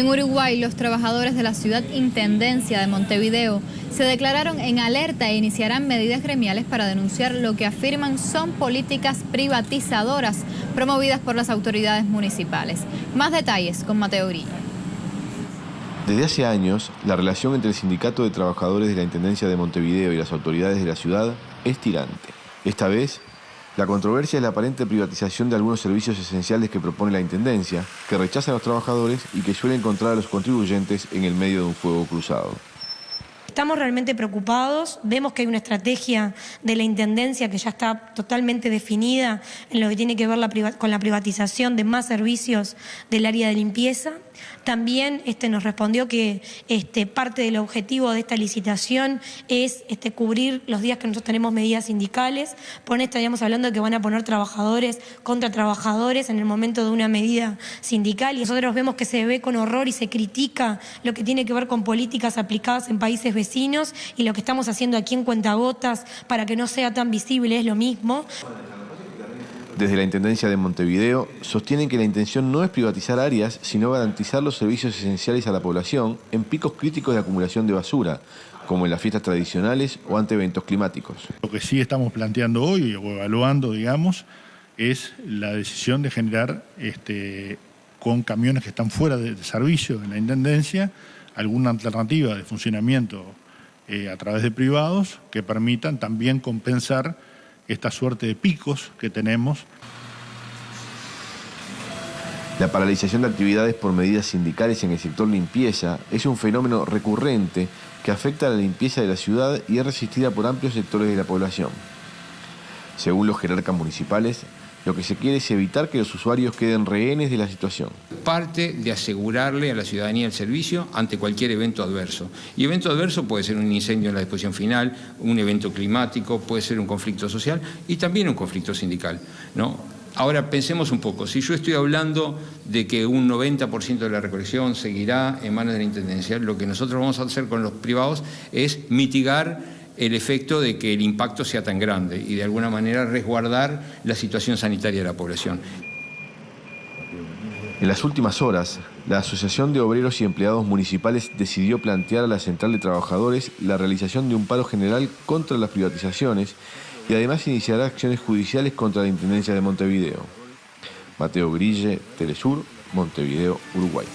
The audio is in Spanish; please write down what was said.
En Uruguay, los trabajadores de la ciudad Intendencia de Montevideo se declararon en alerta e iniciarán medidas gremiales para denunciar lo que afirman son políticas privatizadoras promovidas por las autoridades municipales. Más detalles con Mateo Grillo. Desde hace años, la relación entre el Sindicato de Trabajadores de la Intendencia de Montevideo y las autoridades de la ciudad es tirante. Esta vez, la controversia es la aparente privatización de algunos servicios esenciales que propone la Intendencia, que rechazan a los trabajadores y que suele encontrar a los contribuyentes en el medio de un fuego cruzado. Estamos realmente preocupados, vemos que hay una estrategia de la Intendencia que ya está totalmente definida en lo que tiene que ver con la privatización de más servicios del área de limpieza. También este, nos respondió que este, parte del objetivo de esta licitación es este, cubrir los días que nosotros tenemos medidas sindicales. Por esto estaríamos hablando de que van a poner trabajadores contra trabajadores en el momento de una medida sindical y nosotros vemos que se ve con horror y se critica lo que tiene que ver con políticas aplicadas en países vecinos y lo que estamos haciendo aquí en Cuentagotas para que no sea tan visible es lo mismo. Desde la Intendencia de Montevideo sostienen que la intención no es privatizar áreas, sino garantizar los servicios esenciales a la población en picos críticos de acumulación de basura, como en las fiestas tradicionales o ante eventos climáticos. Lo que sí estamos planteando hoy o evaluando, digamos, es la decisión de generar este, con camiones que están fuera de, servicio en la Intendencia alguna alternativa de funcionamiento eh, a través de privados que permitan también compensar esta suerte de picos que tenemos. La paralización de actividades por medidas sindicales en el sector limpieza es un fenómeno recurrente que afecta a la limpieza de la ciudad y es resistida por amplios sectores de la población. Según los jerarcas municipales, lo que se quiere es evitar que los usuarios queden rehenes de la situación. Parte de asegurarle a la ciudadanía el servicio ante cualquier evento adverso. Y evento adverso puede ser un incendio en la disposición final, un evento climático, puede ser un conflicto social y también un conflicto sindical. ¿no? Ahora pensemos un poco, si yo estoy hablando de que un 90% de la recolección seguirá en manos de la Intendencia, lo que nosotros vamos a hacer con los privados es mitigar el efecto de que el impacto sea tan grande y de alguna manera resguardar la situación sanitaria de la población. En las últimas horas, la Asociación de Obreros y Empleados Municipales decidió plantear a la Central de Trabajadores la realización de un paro general contra las privatizaciones y además iniciará acciones judiciales contra la Intendencia de Montevideo. Mateo Grille, Telesur, Montevideo, Uruguay.